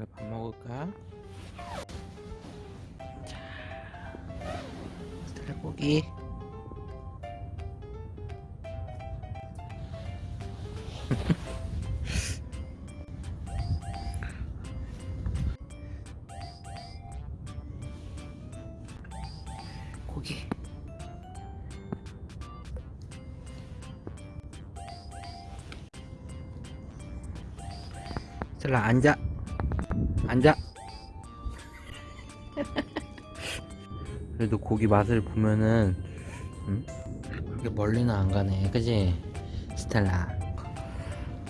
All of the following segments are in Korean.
그래 밥 먹을까? 자, 스텔라 고기. 고기. 스텔라 앉아. 앉아. 그래도 고기 맛을 보면은 음? 그렇게 멀리는 안 가네, 그지? 스텔라.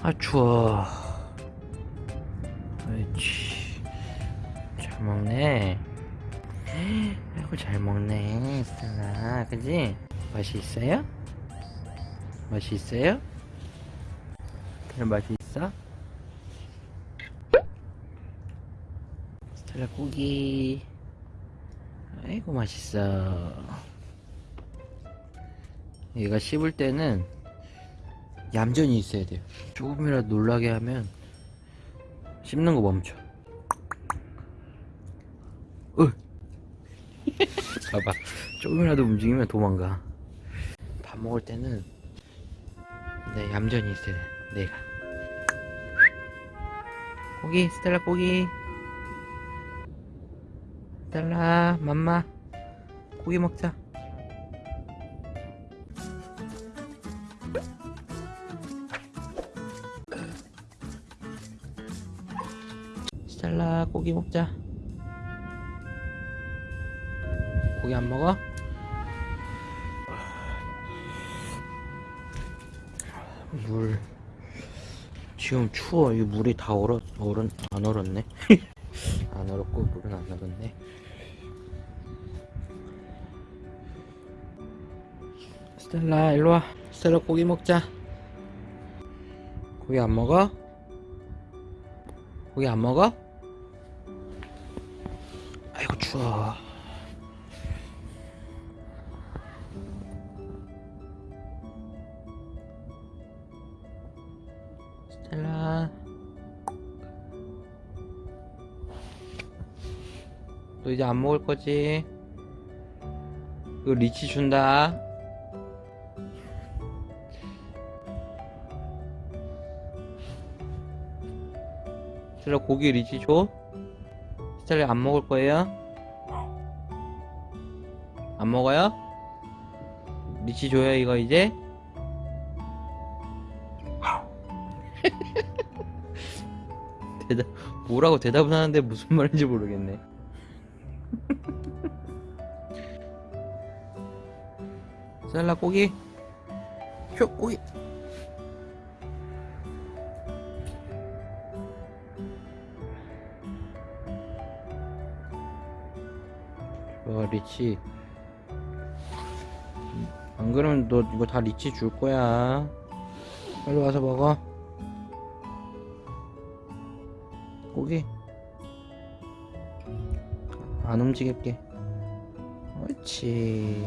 아 추워. 옳지. 잘 먹네. 아이고 잘 먹네, 스텔라. 그지? 맛이 있어요? 맛이 있어요? 그런 맛이 있어? 스텔라 고기. 아이고 맛있어. 얘가 씹을 때는 얌전히 있어야 돼요. 조금이라도 놀라게 하면 씹는 거 멈춰. 으. 봐봐. 조금이라도 움직이면 도망가. 밥 먹을 때는 네 얌전히 있어야 돼 내가. 고기 스텔라 고기 스텔라. 맘마 고기 먹자. 스텔라. 고기 먹자. 고기 안 먹어? 물. 지금 추워. 이 물이 다 얼어 얼은 안 얼었네. 안 얼었고 물은 안 얼었네 스텔라 일로와 스텔라 고기 먹자 고기 안 먹어? 고기 안 먹어? 아이고 추워 스텔라 너 이제 안 먹을 거지? 이거 리치 준다 스텔라 고기 리치 줘? 스텔라 안 먹을 거예요? 안 먹어요? 리치 줘요 이거 이제? 대답 뭐라고 대답은 하는데 무슨 말인지 모르겠네 스텔라 고기 효 고기 와 리치. 안 그러면 너 이거 다 리치 줄 거야. 빨리 와서 먹어. 고기. 안 움직일게. 옳지